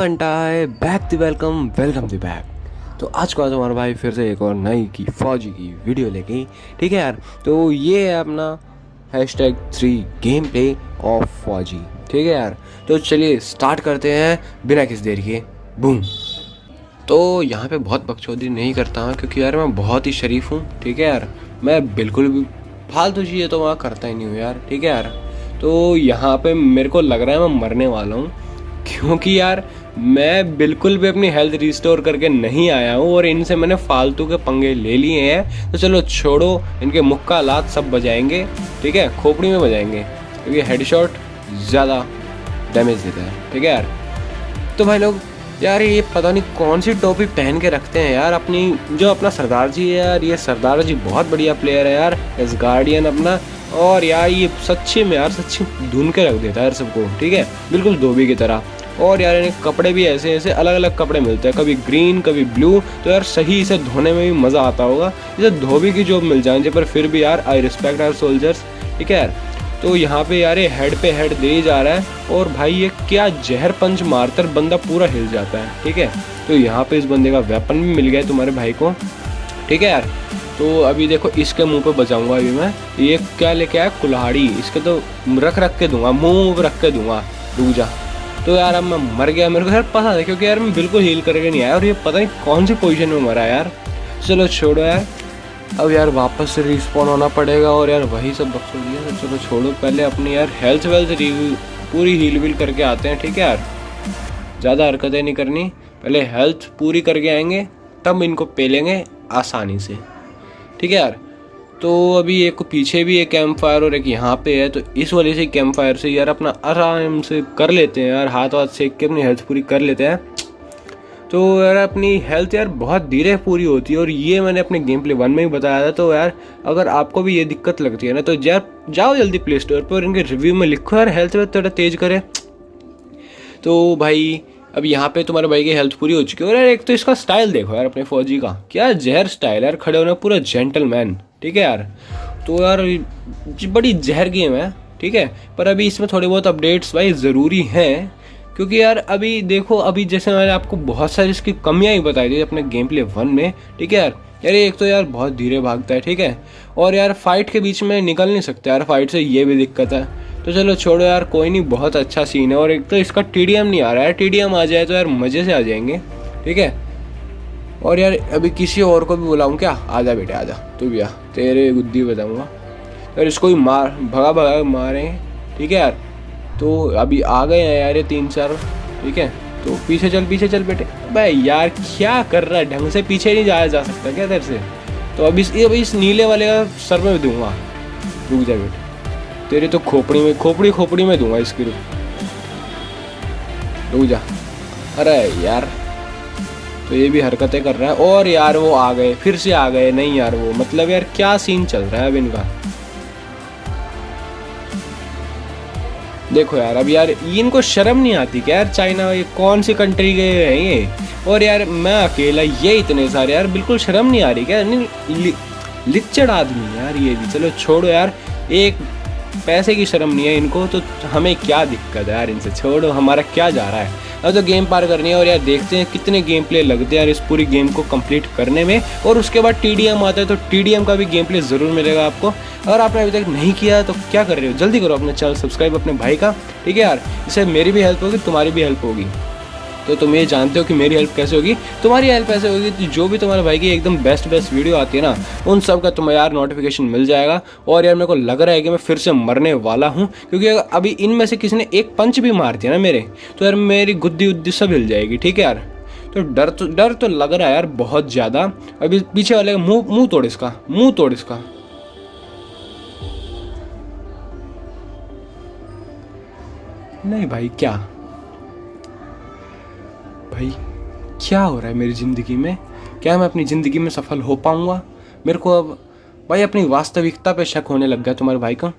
बनता है back the welcome welcome the back तो आज को हमारा भाई फिर से एक और नई की फौजी की वीडियो लेके ठीक है यार? तो ये है अपना hashtag three game play of फौजी। ठीक है यार? तो चलिए स्टार्ट करते हैं बिना किस देर के। बूम तो यहाँ पे बहुत बकचोदी नहीं करता हूँ, क्योंकि यार मैं बहुत ही शरीफ हूँ। ठीक है यार? मैं बिल्कुल भी फालतू चीज़ें तो वहाँ करता ही नहीं हूँ यार। ठीक है यार? तो यहाँ पे मेरे को लग रहा है मैं मरने वाला हूँ, क्योंकि यार मैं बिल्कुल भी अपनी हेल्थ रिस्टोर करके नहीं आया हूँ और इनसे मैंने फालतू के पंगे ले लिए हैं। तो चलो छोड़ो, इनके मुक्का लात सब बजाएँगे, ठीक है? खोपड़ी में बजाएँगे, क्योंकि हेडशॉट ज़्यादा डैमेज देता है, ठीक है यार? तो भाई लोग, यार ये पता नहीं कौन सी टोपी पहन के रखते हैं यार, अपनी, जो अपना सरदार जी है यार, ये सरदार जी बहुत बढ़िया प्लेयर है यार एस गार्डियन अपना, और यार ये सच्चे में यार सच्ची धुन के रख देता है यार सबको, ठीक है? बिल्कुल धोबी की तरह। और यार इन्हें कपड़े भी ऐसे ऐसे अलग अलग कपड़े मिलते हैं। कभी ग्रीन कभी ब्लू तो यार सही इसे धोने में भी मज़ा आता होगा। इसे धोबी की जॉब मिल जाए पर फिर भी यार आई रिस्पेक्ट आर सोल्जर्स ठीक है यार? तो यहाँ पे यार ये हेड पे हेड दे ही जा रहा है, और भाई ये क्या जहर पंच मारकर बंदा पूरा हिल जाता है, ठीक है? तो यहाँ पे इस बंदे का वेपन भी मिल गया तुम्हारे भाई को, ठीक है यार? तो अभी देखो, इसके मुँह पे बचाऊँगा अभी मैं। ये क्या लेके आया? कुल्हाड़ी। इसके तो रख रख के दूँगा, मुँह रख के दूँगा। रुक जा। तो यार अब मैं मर गया, मेरे को यार पता है क्योंकि यार मैं बिल्कुल हील करके नहीं आया, और ये पता नहीं कौन सी पोजीशन में मरा यार। चलो छोड़ो यार। अब यार वापस से रिस्पॉन होना पड़ेगा, और यार वही सब बक्सो दिया तो चलो छोड़ो। पहले अपनी यार हेल्थ वेल्थ पूरी हील वील करके आते हैं, ठीक है यार? ज़्यादा हरकतें नहीं करनी। पहले हेल्थ पूरी करके आएँगे, तब इनको पेलेंगे आसानी से। ठीक है यार? तो अभी एक पीछे भी एक कैंप फायर और एक यहाँ पे है तो इस वजह से कैंप फायर से यार अपना आराम से कर लेते हैं यार, हाथ वाथ सेक के अपनी हेल्थ पूरी कर लेते हैं। तो यार अपनी हेल्थ यार बहुत धीरे पूरी होती है, और ये मैंने अपने गेम प्ले वन में ही बताया था तो यार अगर आपको भी ये दिक्कत लगती है ना तो यार जाओ जल्दी प्ले स्टोर पर और इनके रिव्यू में लिखो यार हेल्थ वेल्थ थोड़ा तेज करे। तो भाई, अब यहाँ पे तुम्हारे भाई की हेल्थ पूरी हो चुकी है, और यार एक तो इसका स्टाइल देखो यार अपने फौजी का, क्या जहर स्टाइल यार, खड़े होने पूरा जेंटलमैन ठीक है यार? तो यार बड़ी जहर गेम है, ठीक है? पर अभी इसमें थोड़े बहुत अपडेट्स भाई ज़रूरी हैं, क्योंकि यार अभी देखो, अभी जैसे मैंने आपको बहुत सारी इसकी कमियाँ ही बताई थी अपने गेम प्ले वन में, ठीक है यार? यार, एक तो यार बहुत धीरे भागता है, ठीक है? और यार फाइट के बीच में निकल नहीं सकता यार फाइट से ये भी दिक्कत है। तो चलो छोड़ो यार, कोई नहीं, बहुत अच्छा सीन है, और एक तो इसका टीडीएम नहीं आ रहा है टी आ जाए तो यार मज़े से आ जाएँगे, ठीक है? और यार, अभी किसी और को भी बुलाऊँ क्या? आजा बेटे, आजा। तू भी आ। तेरे गुद्दी बताऊँगा। यार, इसको भी मार, भगा भगा मारे। ठीक है यार? तो अभी आ गए हैं यार ये तीन चार। ठीक है? तो पीछे चल पीछे चल बेटे। भाई यार, क्या कर रहा है? ढंग से पीछे नहीं जाया जा सकता क्या तेरे से? तो अभी इस अभी इस नीले वाले का सर में दूँगा। रुक जा बेटे। तेरे तो खोपड़ी में, खोपड़ी खोपड़ी में दूँगा इसकी रुक रुक जा। अरे यार तो ये भी हरकतें कर रहा है। और यार वो आ गए, फिर से आ गए। नहीं यार वो मतलब यार क्या सीन चल रहा है अब इनका? देखो यार, अब यार इनको शर्म नहीं आती क्या यार? चाइना ये कौन सी कंट्री गए हैं ये? और यार मैं अकेला, ये इतने सारे यार बिल्कुल शर्म नहीं आ रही क्या? नहीं लिच्चड़ आदमी यार ये भी। चलो छोड़ो यार, एक पैसे की शर्म नहीं है इनको तो हमें क्या दिक्कत है यार इनसे? छोड़ो, हमारा क्या जा रहा है? अब तो गेम पार करनी है और यार देखते हैं कितने गेम प्ले लगते हैं यार इस पूरी गेम को कंप्लीट करने में। और उसके बाद टीडीएम आता है तो टीडीएम का भी गेम प्ले ज़रूर मिलेगा आपको। अगर आपने अभी तक नहीं किया तो क्या कर रहे हो? जल्दी करो अपने चैनल सब्सक्राइब अपने भाई का। ठीक है यार इससे मेरी भी हेल्प होगी, तुम्हारी भी हेल्प होगी। तो तुम ये जानते हो कि मेरी हेल्प कैसे होगी? तुम्हारी हेल्प ऐसे होगी कि जो भी तुम्हारे भाई की एकदम बेस्ट बेस्ट वीडियो आती है ना, उन सब का तुम्हें यार नोटिफिकेशन मिल जाएगा। और यार मेरे को लग रहा है कि मैं फिर से मरने वाला हूँ, क्योंकि अभी इनमें से किसी ने एक पंच भी मार दिया ना मेरे तो यार मेरी गुद्दी उद्दी सब हिल जाएगी, ठीक है यार? तो डर तो डर तो लग रहा है यार बहुत ज़्यादा। अभी पीछे वाले मुँह मुँह तोड़ इसका, मुँह तोड़ इसका। नहीं भाई, क्या? भाई, क्या हो रहा है मेरी ज़िंदगी में? क्या मैं अपनी ज़िंदगी में सफल हो पाऊँगा? मेरे को अब भाई अपनी वास्तविकता पे शक होने लग गया तुम्हारे भाई का।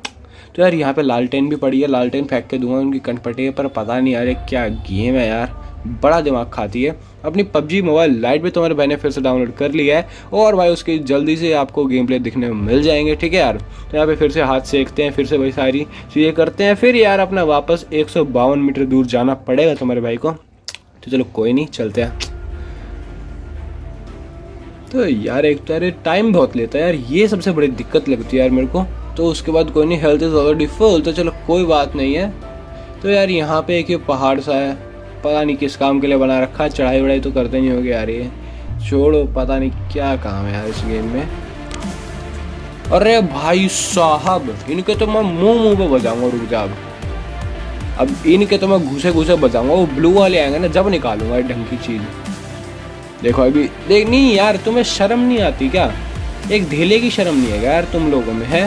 तो यार यहाँ पे लालटेन भी पड़ी है, लालटेन फेंक के दूँगा उनकी कंटपटे, पर पता नहीं यार क्या गेम है यार। बड़ा दिमाग खाती है। अपनी पबजी मोबाइल लाइट भी तुम्हारे भाई ने फिर से डाउनलोड कर लिया है, और भाई उसकी जल्दी से आपको गेम प्ले दिखने में मिल जाएँगे, ठीक है यार? तो यहाँ पे फिर से हाथ सेकते हैं, फिर से भाई सारी चीज़ें करते हैं, फिर यार अपना वापस एक सौ बावन मीटर दूर जाना पड़ेगा तुम्हारे भाई को। तो चलो कोई नहीं, चलते हैं। तो यार एक तो यार टाइम बहुत लेता है यार, ये सबसे बड़ी दिक्कत लगती है यार मेरे को। तो उसके बाद कोई नहीं हेल्थ इज़ ऑलरेडी फुल तो चलो कोई बात नहीं है। तो यार यहाँ पे एक ये पहाड़ सा है, पता नहीं किस काम के लिए बना रखा है, चढ़ाई वढ़ाई तो करते नहीं होगे यार ये। छोड़ो, पता नहीं क्या काम है यार इस गेम में। अरे भाई साहब, इनके तो मैं मुँह मुँह पे बजाऊँगा, रुक जा अब इनके तो मैं घुसे घुसे बजाऊँगा, वो ब्लू वाले आएँगे ना, जब निकालूँगा ये ढंग की चीज़। देखो अभी, देख, नहीं यार, तुम्हें शर्म नहीं आती क्या? एक ढीले की शर्म नहीं है यार तुम लोगों में, है?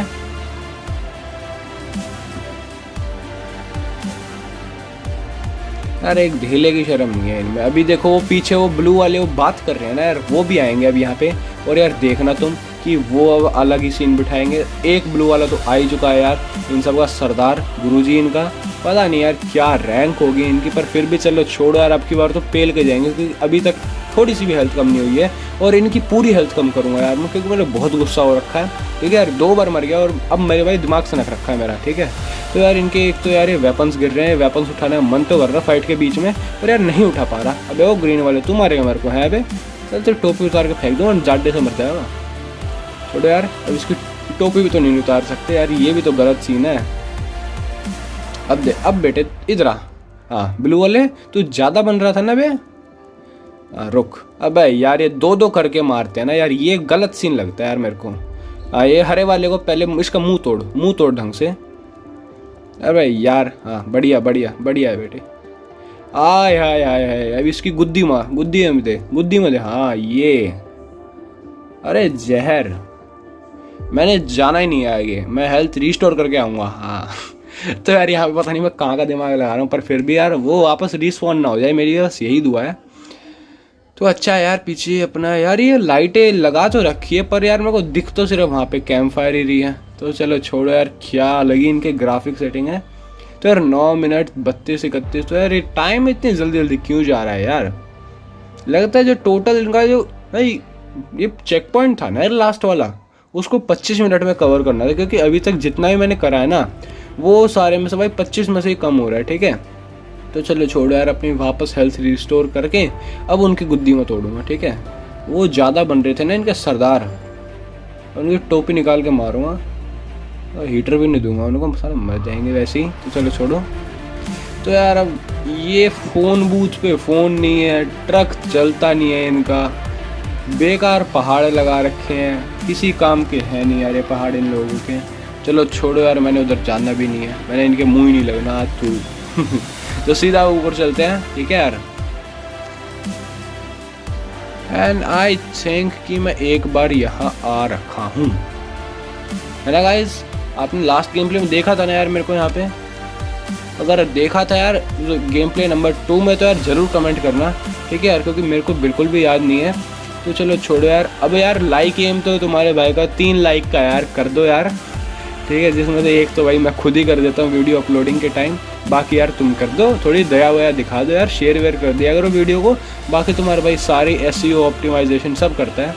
यार, एक ढीले की शर्म नहीं है इनमें। अभी देखो, वो पीछे वो ब्लू वाले वो बात कर रहे हैं ना यार, वो भी आएँगे अब यहाँ पे। और यार, देखना तुम कि वो अब अलग ही सीन बिठाएँगे। एक ब्लू वाला तो आ ही चुका है यार, इन सब का सरदार, गुरुजी इनका। पता नहीं यार क्या रैंक होगी इनकी, पर फिर भी चलो छोड़ो यार, अब की बार तो पेल के जाएँगे, क्योंकि अभी तक थोड़ी सी भी हेल्थ कम नहीं हुई है, और इनकी पूरी हेल्थ कम करूँगा यार मैं क्योंकि मैंने बहुत गुस्सा हो रखा है। ठीक है यार, दो बार मर गया, और अब मेरे भाई दिमाग से नख रखा है मेरा, ठीक है? तो यार इनके एक तो यार ये वेपन्स गिर रहे हैं वेपन्स उठाने का मन तो कर रहा फाइट के बीच में, पर यार नहीं उठा पा रहा। अबे वो ग्रीन वाले, तू मारेगा मेरे को, है अबे? चल तो टोपी उतार के फेंक दो और जाडे से मर जाएगा। छोड़ो यार, अब इसकी टोपी भी तो नहीं उतार सकते यार, ये भी तो गलत सीन है। अब दे अब बेटे इधर आ। हाँ ब्लू वाले तू ज़्यादा बन रहा था ना बे? आ, रुक। अब यार ये दो दो करके मारते हैं ना यार ये गलत सीन लगता है यार मेरे को। आ, ये हरे वाले को पहले इसका मुँह तोड़ मुँह तोड़ ढंग से। अरे यार हाँ बढ़िया बढ़िया बढ़िया है बेटे। आय हाय हाय हाय अब इसकी गुद्दी माँ गुद्दी में दे गुद्दी में दे। हाँ ये। अरे जहर। मैंने जाना ही नहीं है आगे मैं हेल्थ रिस्टोर करके आऊँगा। हाँ। तो यार यहाँ पे पता नहीं मैं कहाँ का दिमाग लगा रहा हूँ, पर फिर भी यार वो वापस रिस्पॉन्ड ना हो जाए, मेरी बस यही दुआ है। तो अच्छा यार, पीछे अपना यार ये लाइटें लगा तो रखी है, पर यार मेरे को दिख तो सिर्फ़ वहाँ पे कैंप फायर ही रही है। तो चलो छोड़ो यार, क्या लगी इनके ग्राफिक सेटिंग है। तो यार नौ मिनट बत्तीस इकतीस तो यार ये टाइम इतनी जल्दी जल्दी क्यों जा रहा है यार? लगता है जो टोटल इनका जो, भाई, ये चेक पॉइंट था ना यार लास्ट वाला, उसको 25 मिनट में कवर करना था, क्योंकि अभी तक जितना भी मैंने करा है ना वो सारे में से भाई 25 में से ही कम हो रहा है, ठीक है? तो चलो छोड़ो यार, अपनी वापस हेल्थ रिस्टोर करके अब उनकी गुद्दी में तोड़ूँगा, ठीक है? वो ज़्यादा बन रहे थे ना इनके सरदार। उनकी टोपी निकाल के मारूँगा। और हीटर भी नहीं दूँगा, उनको सारे मर जाएँगे वैसे ही। तो चलो छोड़ो। तो यार अब ये फ़ोन बूथ पे फ़ोन नहीं है ट्रक चलता नहीं है इनका। बेकार पहाड़ लगा रखे हैं। किसी काम के हैं नहीं यार ये पहाड़ इन लोगों के। चलो छोड़ो यार, मैंने उधर जाना भी नहीं है। मैंने इनके मुँह ही नहीं लगना तू। तो सीधा ऊपर चलते हैं। ठीक है यार? एंड आई थिंक कि मैं एक बार यहाँ आ रखा हूँ। है ना गाइज़ आपने लास्ट गेम प्ले में देखा था ना यार मेरे को यहाँ पे? अगर देखा था यार गेम प्ले नंबर टू में तो यार ज़रूर कमेंट करना। ठीक है यार? क्योंकि मेरे को बिल्कुल भी याद नहीं है। तो चलो छोड़ो यार। अब यार लाइक एम तो तुम्हारे भाई का तीन लाइक का यार। कर दो यार। ठीक है जिसमें से एक तो भाई मैं खुद ही कर देता हूँ वीडियो अपलोडिंग के टाइम बाकी यार तुम कर दो थोड़ी दया वया दिखा दो यार शेयर वेयर कर दिया करो वीडियो को। बाकी तुम्हारे भाई सारी एस ऑप्टिमाइजेशन सब करता है।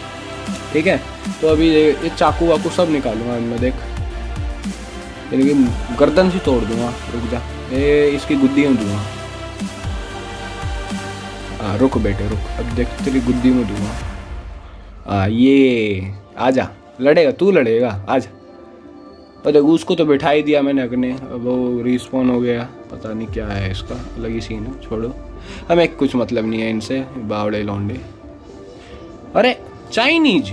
ठीक है तो अभी ये चाकू वाकू सब निकालूँगा इनमें देख। लेकिन गर्दन से तोड़ दूँगा रुक जा। ये इसकी गुद्दी में दूँगा। हाँ रुक बेटे रुक। अब देख तेरी गुद्दी में दूँगा। आ, ये आजा। लड़ेगा तू लड़ेगा आजा। और देखो उसको तो बैठा ही दिया मैंने अगने। अब वो रिस्पॉन हो गया। पता नहीं क्या है इसका। अलग ही सीन है, छोड़ो। हमें कुछ मतलब नहीं है इनसे, बावड़े लौंडे। अरे Chinese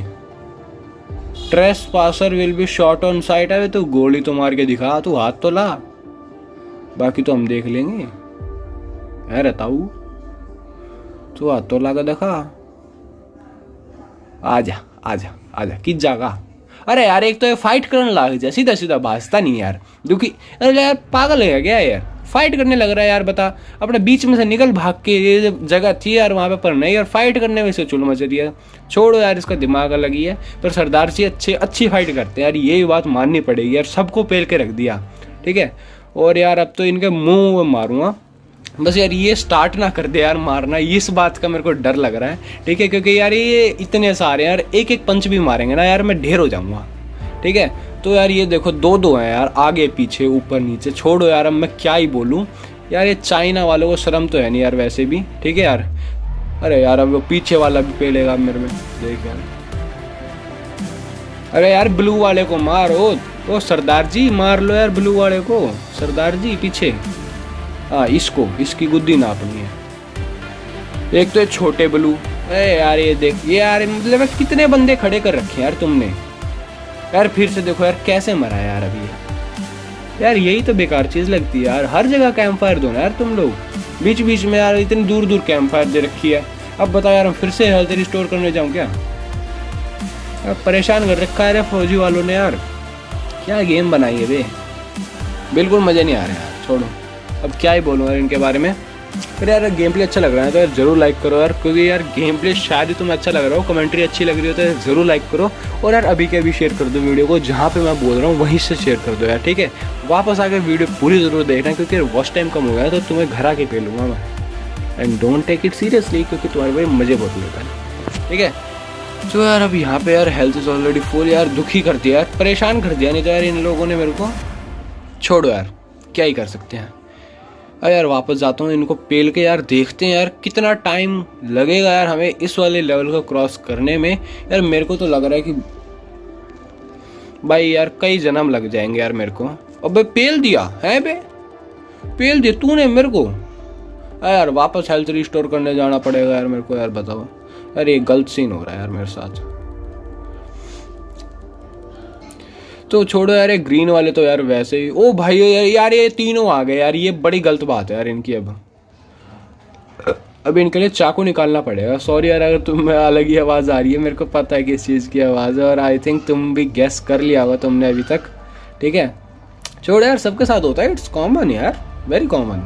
trespasser will be shot on sight है तो गोली तो मार के दिखा, तू हाथ तो ला। बाकी तो हम देख लेंगे। है रहताऊ तू हाथ तो ला के देखा। आजा आजा आजा किस जागा अरे यार, एक तो ये फाइट करने लग जाए सीधा सीधा भाजता नहीं यार। दुखी अरे यार, पागल है क्या यार फाइट करने लग रहा है यार, बता। अपने बीच में से निकल भाग के, ये जगह थी यार, वहाँ पे पर नहीं यार फाइट करने में से चुल मच रही है। छोड़ो यार, इसका दिमाग अलग ही है। पर सरदार जी अच्छे, अच्छी फाइट करते हैं यार, ये बात माननी पड़ेगी यार, सबको पेल के रख दिया। ठीक है? और यार, अब तो इनके मुँह मारूँगा। बस यार ये स्टार्ट ना कर दे यार मारना इस बात का मेरे को डर लग रहा है, ठीक है? क्योंकि यार ये इतने सारे यार एक एक पंच भी मारेंगे ना यार, मैं ढेर हो जाऊँगा, ठीक है? तो यार ये देखो दो दो हैं यार, आगे, पीछे, ऊपर, नीचे, छोड़ो यार, अब मैं क्या ही बोलूँ? यार ये चाइना वालों को शर्म तो है नहीं यार वैसे भी, ठीक है यार? अरे यार, अब वो पीछे वाला भी पेलेगा मेरे में, देख यार। अरे यार, ब्लू वाले को मारो ओ सरदार जी मार लो यार ब्लू वाले को, सरदार जी, पीछे। हाँ इसको, इसकी गुद्दी नापनी है। एक तो छोटे ब्लू। अरे यार, ये देख, ये यार मतलब कितने बंदे खड़े कर रखे यार तुमने। यार फिर से देखो यार, कैसे मरा यार अभी यार, यही तो बेकार चीज़ लगती है यार। हर जगह कैंप फायर दो ना यार तुम लोग। बीच बीच में यार, इतनी दूर दूर कैंप फायर दे रखी है। अब बताओ यार, हम फिर से हेल्थ रिस्टोर करने जाऊँ क्या? यार, परेशान कर रखा है फौजी वालों ने यार। क्या गेम बनाई है बे बिल्कुल मज़े नहीं आ रहे यार, छोड़ो। अब क्या ही बोलूँ यार इनके बारे में। फिर यार गेम प्ले अच्छा लग रहा है तो यार ज़रूर लाइक करो यार, क्योंकि यार गेम प्ले शायद ही तुम्हें अच्छा लग रहा हो कमेंट्री अच्छी लग रही हो तो यार ज़रूर लाइक करो। और यार अभी के अभी शेयर कर दो वीडियो को, जहाँ पे मैं बोल रहा हूँ, वहीं से शेयर कर दो यार, ठीक है? वापस आकर वीडियो पूरी ज़रूर देखना, क्योंकि वॉच टाइम कम हो गया तो तुम्हें घर आके पे लूँगा मैं। And don't take it seriously क्योंकि तुम्हारे भाई मज़े बहुत लेता है। ठीक है? तो यार अब यहाँ पे यार हेल्थ इज़ ऑलरेडी फुल यार दुखी कर दिया यार, परेशान कर दिया, नहीं तो यार इन लोगों ने मेरे को छोड़ो यार, क्या ही कर सकते हैं। अरे यार, वापस जाता हूँ, इनको पेल के यार देखते हैं यार, कितना टाइम लगेगा यार हमें इस वाले लेवल को क्रॉस करने में। यार, मेरे को तो लग रहा है कि भाई यार, कई जन्म लग जाएँगे यार मेरे को। अब, पेल दिया, है बे? पेल दिया तूने मेरे को। अरे यार, वापस हेल्थ रिस्टोर करने जाना पड़ेगा यार मेरे को, यार बताओ। यार ये गलत सीन हो रहा है यार मेरे साथ। तो छोड़ो यार ये ग्रीन वाले तो यार वैसे ही ओ भाई यार, यार ये तीनों आ गए यार ये बड़ी गलत बात है यार इनकी अब। अब इनके लिए चाकू निकालना पड़ेगा। सॉरी यार अगर तुम्हें अलग ही आवाज़ आ रही है मेरे को पता है किस चीज़ की आवाज़ है और आई थिंक तुम भी गेस कर लिया होगा तुमने अभी तक। ठीक है? छोड़ो यार सबके साथ होता है इट्स कॉमन यार वेरी कॉमन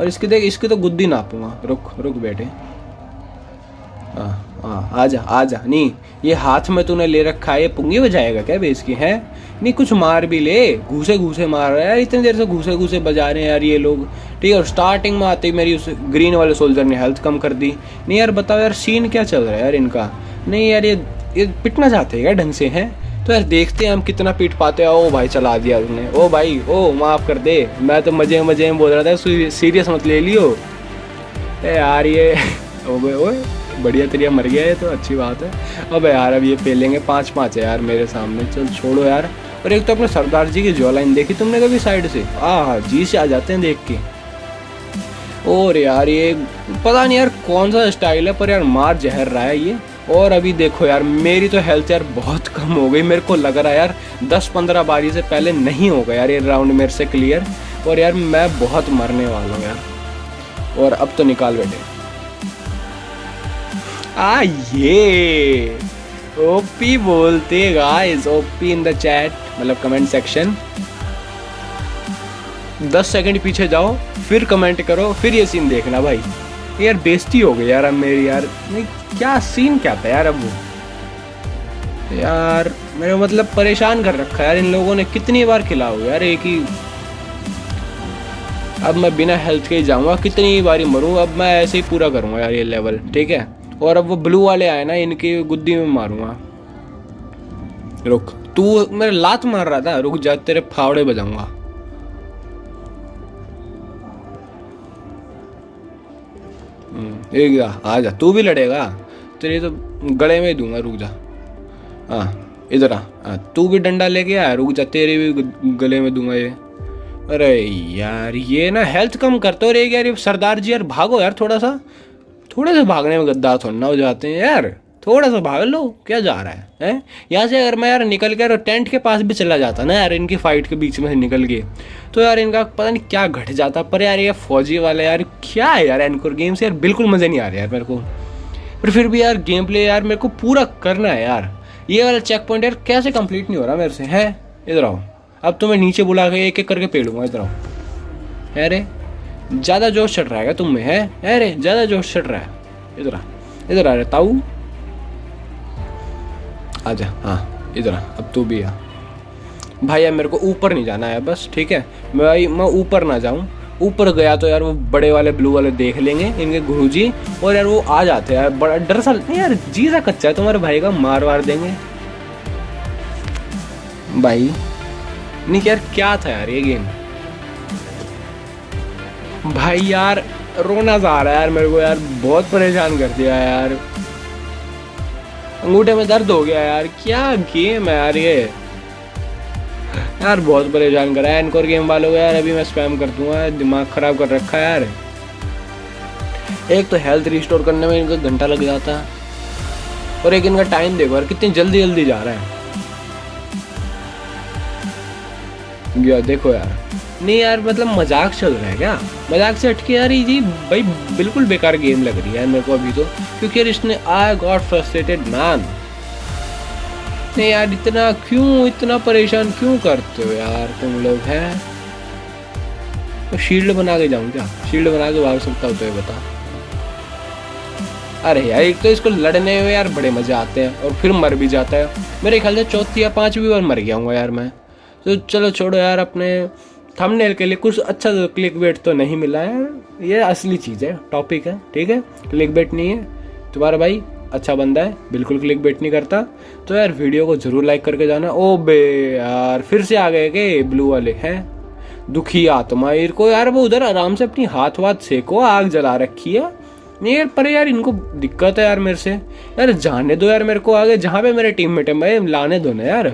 और इसकी देख इसकी तो गुद्दी नापूँगा। रुक रुक बेटे। हाँ। हाँ आ जा आ जा नहीं ये हाथ में तूने ले रखा है, ये पुंगी बजाएगा क्या बेस की, है? नहीं कुछ मार भी ले घूसे घूसे मार रहा है यार, इतनी देर से घूसे घूसे बजा रहे हैं यार ये लोग। ठीक है, और स्टार्टिंग में आते ही मेरी उस ग्रीन वाले सोल्जर ने हेल्थ कम कर दी। नहीं यार, बताओ यार सीन क्या चल रहा है यार इनका? नहीं यार, ये ये पिटना चाहते हैं क्या ढंग से, हैं? तो यार, देखते हैं हम कितना पीट पाते हैं। ओ भाई, चला दिया उन्होंने ओ भाई, ओ, माफ़ कर दे। मैं तो मज़े मज़े में बोल रहा था सीरियस मत ले लियो। यार, ये ओ भाई ओए। बढ़िया तरिया मर गया है तो अच्छी बात है। अब यार, अब ये पेलेंगे पाँच पाँच है यार मेरे सामने। चल छोड़ो यार। और एक तो अपने सरदार जी की जो लाइन देखी तुमने कभी साइड से? हाँ जी से आ जाते हैं देख के। और यार ये, पता नहीं यार कौन सा स्टाइल है, पर यार मार जहर रहा है ये। और अभी देखो यार, मेरी तो हेल्थ यार बहुत कम हो गई। मेरे को लग रहा है यार दस पंद्रह बारी से पहले नहीं होगा यार ये राउंड मेरे से क्लियर और यार मैं बहुत मरने वाला हूँ यार। और अब तो निकाल बेटे। आ ये ओपी बोलते guys OP in the chat मतलब कमेंट सेक्शन दस सेकंड पीछे जाओ, फिर कमेंट करो, फिर ये सीन देखना भाई। यार, बेइज्जती हो गई यार अब मेरी यार। नहीं, क्या सीन क्या था यार अब वो? यार मेरे मतलब परेशान कर रखा है यार, इन लोगों ने कितनी बार खिलाओ यार, एक ही। अब मैं बिना हेल्थ के ही जाऊँगा, कितनी बारी मरूँ, अब मैं ऐसे ही पूरा करूँगा यार ये लेवल ठीक है? और अब वो ब्लू वाले आए ना इनकी गुद्दी में मारूँगा। रुक तू मेरे लात मार रहा था रुक जा तेरे फावड़े बजाऊँगा। हम्म, एक जा आ जा तू भी लड़ेगा। तेरे तो गले में ही दूँगा रुक जा। हाँ इधर आ तू भी डंडा लेके आ रुक जा तेरे भी गले में दूँगा ये। अरे यार ये ना हेल्थ कम करते हो रे यार सरदार जी यार भागो यार थोड़ा सा। थोड़े से भागने में गद्दार थोड़ा हो जाते हैं, यार। थोड़ा सा भाग लो, क्या जा रहा है, हैं? यहाँ से अगर मैं यार निकल कर टेंट के पास भी चला जाता ना यार, इनकी फाइट के बीच में से निकल के तो यार इनका पता नहीं क्या घट जाता, पर यार ये फौजी वाले यार, क्या है यार एनकोर गेम से? यार बिल्कुल मज़े नहीं आ रहे यार मेरे को। पर फिर भी यार गेम प्ले यार मेरे को पूरा करना है यार। ये वाला चेक पॉइंट यार कैसे कंप्लीट नहीं हो रहा मेरे से, है? इधर आओ। अब तो मैं नीचे बुला के एक एक करके पेड़ूँगा इधर आओ। है रे? ज़्यादा जोश चढ़ रहा है तुम में है? अरे ज़्यादा जोश चढ़ रहा है। इधर आ इधर आ रहे ताऊ। आजा हाँ इधर आ, अब तू भी आ। भाई यार मेरे को ऊपर नहीं जाना है, बस, ठीक है? मैं भाई, मैं ऊपर ना जाऊँ। ऊपर गया तो यार वो बड़े वाले ब्लू वाले देख लेंगे, इनके गुरु जी और यार वो आ जाते हैं यार, बड़ा डर सा नहीं यार, जीजा कच्चा है, तुम्हारे भाई का मार वार देंगे। भाई, नहीं, यार, क्या था यार ये गेम भाई यार, रोना सा आ रहा है यार, मेरे को यार बहुत परेशान कर दिया यार। अंगूठे में दर्द हो गया यार, क्या गेम है यार ये? यार बहुत परेशान करा है इनकोर गेम वालों को यार, अभी मैं स्पैम कर दूँगा, दिमाग खराब कर रखा है यार। एक तो हेल्थ रिस्टोर करने में इनका घंटा लग जाता है, और एक इनका टाइम देखो यार, कितनी जल्दी जल्दी जा रहा है। देखो यार। नहीं यार मतलब मज़ाक चल रहा है क्या? मज़ाक से हटके यार, ये भाई बिल्कुल बेकार गेम लग रही है मेरे को अभी तो क्योंकि यार इसने आई गॉट फ्रस्ट्रेटेड मैन नहीं यार, इतना क्यों, इतना परेशान क्यों करते हो यार तुम लोग, हैं? तो शील्ड बना के जाऊँ क्या? शील्ड बना के भाग सकता हूँ तो बता। अरे यार, एक तो इसको लड़ने में यार बड़े मज़े आते हैं, और फिर मर भी जाता है। मेरे ख्याल से चौथी या पांचवी बार मर गया हूँ यार मैं। तो चलो छोड़ो यार, अपने थंबनेल के लिए कुछ अच्छा क्लिक बेट तो नहीं मिला है। ये असली चीज़ है टॉपिक है, ठीक है? क्लिक बेट नहीं है। तुम्हारा भाई अच्छा बंदा है, बिल्कुल क्लिक बेट नहीं करता। तो यार वीडियो को ज़रूर लाइक करके जाना। ओ बे यार, फिर से आ गए के ब्लू वाले, हैं? दुखी आत्मा को यार वो उधर आराम से अपनी हाथ वाथ सेको, आग जला रखी है। नहीं यार, पर यार इनको दिक्कत है यार मेरे से। यार जाने दो यार मेरे को आगे, जहाँ पे मेरे टीम मेट है मैं लाने दो ना यार।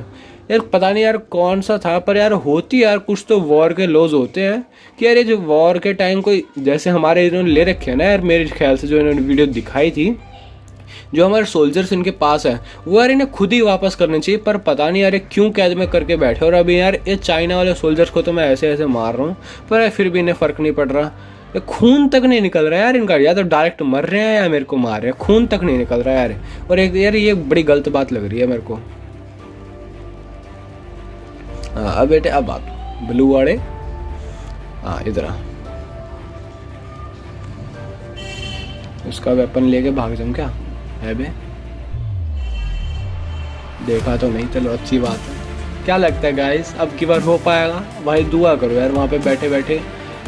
यार, पता नहीं यार कौन सा था, पर यार होती यार कुछ तो वॉर के लॉज होते हैं। कि यार ये जो वॉर के टाइम कोई, जैसे हमारे इन्होंने ले रखे हैं ना यार, मेरे ख्याल से जो इन्होंने वीडियो दिखाई थी, जो हमारे सोल्जर्स इनके पास है, वो यार इन्हें खुद ही वापस करने चाहिए, पर पता नहीं यार ये क्यों कैद में करके बैठे और अभी यार ये चाइना वाले सोल्जर्स को तो मैं ऐसे ऐसे मार रहा हूँ, पर फिर भी इन्हें फ़र्क नहीं पड़ रहा। खून तक नहीं निकल रहा यार इनका, या तो डायरेक्ट मर रहे हैं या मेरे को मार रहे हैं, खून तक नहीं निकल रहा यार। और एक यार ये बड़ी गलत बात लग रही है मेरे को। हाँ अब बेटे, अब आप ब्लू वाले। हाँ इधर उसका वेपन लेके भाग जाऊँ क्या? है बे। देखा तो नहीं, चलो, अच्छी बात है। क्या लगता है गाइस अब की बार हो पाएगा? भाई, दुआ करो यार, वहाँ पे बैठे बैठे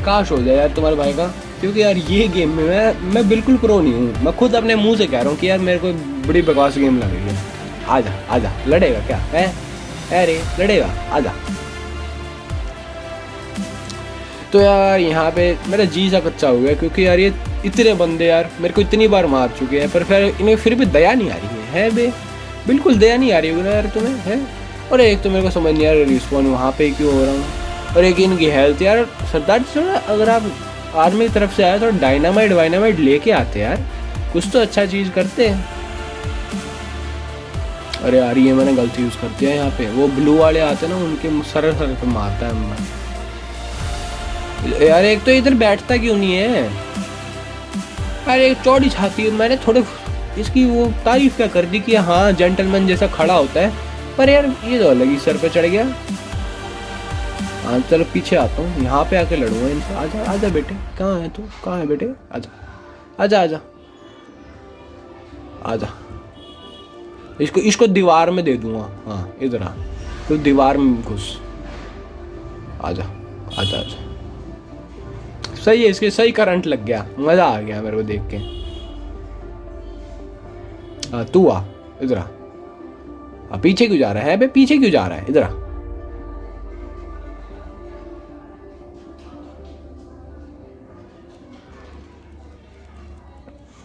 काश हो जाए यार तुम्हारे भाई का। क्योंकि यार, ये गेम में मैं मैं बिल्कुल प्रो नहीं हूँ। मैं खुद अपने मुँह से कह रहा हूँ कि यार, मेरे को बड़ी बकवास गेम लग रही है। आजा आजा, लड़ेगा क्या, है? अरे लड़ेगा आजा। तो यार यहाँ पे मेरा जी सा कच्चा हो गया क्योंकि यार ये इतने बंदे यार मेरे को इतनी बार मार चुके हैं पर फिर इन्हें फिर भी दया नहीं आ रही है, है बे? बिल्कुल दया नहीं आ रही है यार तुम्हें है? और एक तो मेरे को समझ नहीं आ रहा रिस्पॉन्ड वहाँ पे क्यों हो रहा हूँ। और एक इनकी हेल्थ यार सरदार जी अगर आप आर्मी की तरफ़ से आए तो डायनामाइट वाइनामाइट लेके आते यार कुछ तो अच्छा चीज़ करते हैं। अरे यार, ये मैंने गलती यूज़ कर दिया यहाँ पे। वो ब्लू वाले आते हैं ना, उनके सर सर पे मारता है मैं यार, एक तो इधर बैठता क्यों नहीं है? अरे, एक चौड़ी छाती है, मैंने थोड़े इसकी वो तारीफ़ क्या कर दी कि हाँ जेंटलमैन जैसा खड़ा होता है। पर यार, ये तो अलग ही सर पे चढ़ गया। हाँ चलो, पीछे आता हूँ। यहाँ पे आके लड़ूँगा इनसे आजा आजा बेटे। कहाँ है तू? कहाँ है बेटे? आजा। आजा आजा। आजा। इसको इसको दीवार में दे दूँगा। हाँ इधर आ तो दीवार में घुस। आजा आजा आजा। सही है, इसके सही करंट लग गया। मज़ा आ गया मेरे को देख के। तू आ इधर आ, पीछे क्यों जा रहा है? पीछे क्यों जा रहा है? इधर आ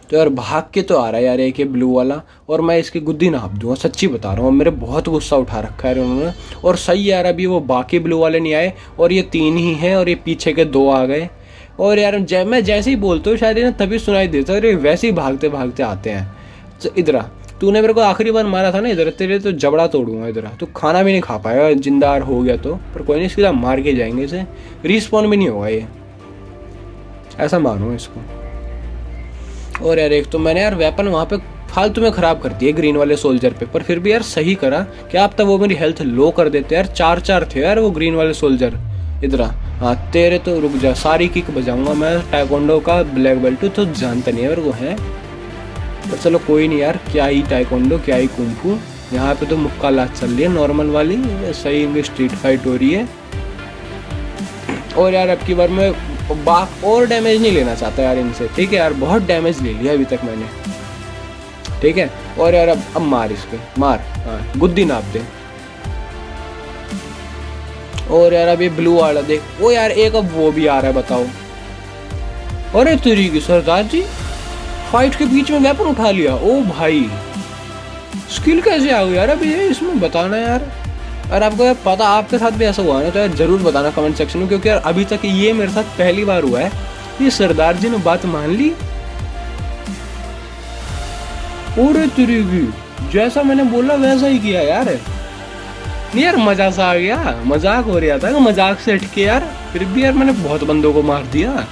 तो यार भाग के तो आ रहा है यार एक ये ब्लू वाला। और मैं इसकी गुद्दी नाप दूँगा, सच्ची बता रहा हूँ। मेरे बहुत गुस्सा उठा रखा है उन्होंने। और सही यार, अभी वो बाकी ब्लू वाले नहीं आए। और ये तीन ही हैं और ये पीछे के दो आ गए। और यार, जै, मैं जैसे ही बोलता हूँ, शायद ना तभी सुनाई देता है। वैसे ही भागते भागते आते हैं। तो इधर तूने मेरे को आखिरी बार मारा था ना इधर, तेरे तो जबड़ा तोड़ूँगा इधर तो खाना भी नहीं खा पाएगा जिंदार हो गया तो। पर कोई नहीं सीधा मार के जाएँगे इसे। रिस्पॉन्ड भी नहीं होगा ये। ऐसा मानो इसको। और यार एक तो मैंने यार वेपन वहाँ पे फालतू में ख़राब कर दिए ग्रीन वाले सोल्जर पे, पर फिर भी यार सही करा। कि आप तब वो मेरी हेल्थ लो कर देते यार? चार चार थे यार वो ग्रीन वाले सोल्जर इधर हाँ तेरे तो रुक जा, सारी किक बजाऊँगा मैं। टाइकोंडो का ब्लैक बेल्ट तो जानता नहीं है मेरे है? पर चलो कोई नहीं यार, क्या ही टाइकोंडो क्या ही कुंफू यहाँ पे तो मुक्का लाच चल रही है नॉर्मल वाली। सही इनकी स्ट्रीट फाइट हो रही है। और यार अब की बार मैं बाक और डैमेज नहीं लेना चाहता यार इनसे। ठीक है यार, बहुत डैमेज ले लिया अभी तक मैंने। ठीक है? और यार अब अब मार इस पे मार। हाँ गुद्दी नाप दे। और यार अब ये ब्लू वाला देख, वो यार एक अब वो भी आ रहा है, बताओ। अरे तेरी की सरदार जी फाइट के बीच में वेपन उठा लिया। ओ भाई स्किल कैसे आ गई यार अभी इसमें बताना यार। अगर आपको यार पता, आपके साथ भी ऐसा हुआ ना तो यार ज़रूर बताना कमेंट सेक्शन में, क्योंकि यार अभी तक ये मेरे साथ पहली बार हुआ है। ये सरदार जी ने बात मान ली। ओरे तेरी जैसा मैंने बोला वैसा ही किया यार। नहीं यार मज़ा सा आ गया। मज़ाक हो रहा था मज़ाक से हटके यार, फिर भी यार मैंने बहुत बंदों को मार दिया।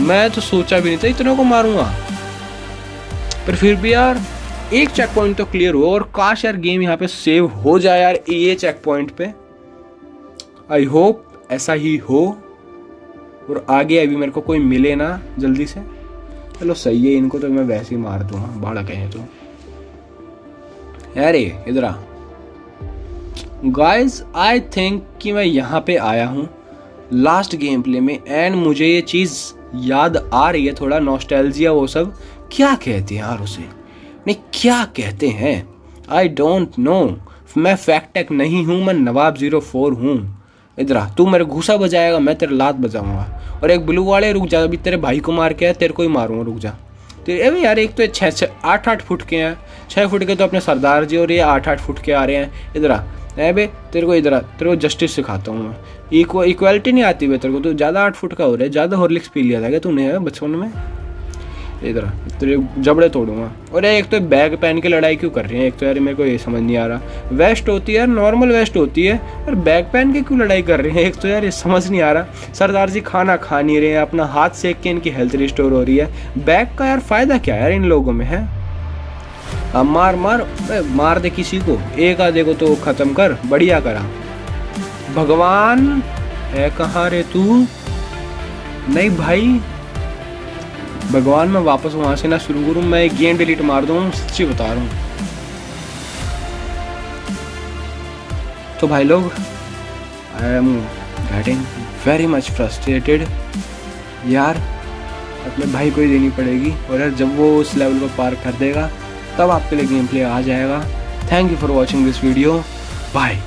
मैं तो सोचा भी नहीं था इतने को मारूँगा। पर फिर भी यार एक चेक पॉइंट तो क्लियर हुआ और काश यार गेम यहाँ पे सेव हो जाए यार ये चेक पॉइंट पे। आई होप ऐसा ही हो और आगे अभी मेरे को कोई मिले ना जल्दी से। चलो सही है, इनको तो मैं वैसे ही मार दूँगा, भाड़ा कहे तो। यार इधर आ। गाइस आई थिंक कि मैं यहाँ पे आया हूँ लास्ट गेम प्ले में एंड मुझे ये चीज़ याद आ रही है, थोड़ा नॉस्टैल्जिया वो सब। क्या कहते हैं यार उसे? नहीं, क्या कहते हैं? आई डोंट नो मैं फैक्टेक नहीं हूँ, मैं नवाब ज़ीरो फोर हूँ। इधर तू मेरे घूसा बजाएगा, मैं तेरे लात बजाऊँगा। और एक ब्लू वाले, रुक जा, अभी तेरे भाई को मार के है तेरे को ही मारूँगा, रुक जा। तेरे अरे यार, एक तो छः छः आठ आठ फुट के हैं। छः फुट के तो अपने सरदार जी और ये आठ आठ फुट के आ रहे हैं। इधर आ बे, तेरे को इधर तेरे को जस्टिस सिखाता हूँ मैं। इक्व इक्वालिटी नहीं आती भाई तेरे को तो ज़्यादा आठ फुट का हो रहा है, ज़्यादा हॉर्लिक्स पी लिया था क्या तूने बचपन में? इधर। तेरे जबड़े तोड़ूँगा। और एक तो बैग पहन के लड़ाई क्यों कर रही है? एक तो यार मेरे को ये समझ नहीं आ रहा। वेस्ट होती है, नॉर्मल वेस्ट होती है, और बैग पहन के क्यों लड़ाई कर रहे हैं? एक तो यार ये समझ नहीं आ रहा। सरदार जी खाना खा नहीं रहे हैं, अपना हाथ सेक के इनकी हेल्थ रिस्टोर हो रही है। बैग का यार फ़ायदा क्या यार इन लोगों में, है? अब मार मार मार दे किसी को। एक आधे को तो खत्म कर, बढ़िया करा। भगवान है कहाँ रे तू? नहीं भाई भगवान, मैं वापस वहाँ से ना शुरू करूँ, मैं गेम डिलीट मार दूँ, सच्ची बता रहा हूँ। तो भाई लोग I am getting very much frustrated यार, अपने भाई को ही देनी पड़ेगी, और यार जब वो उस लेवल को पार कर देगा, तब आपके लिए गेम प्ले आ जाएगा। Thank you for watching this video bye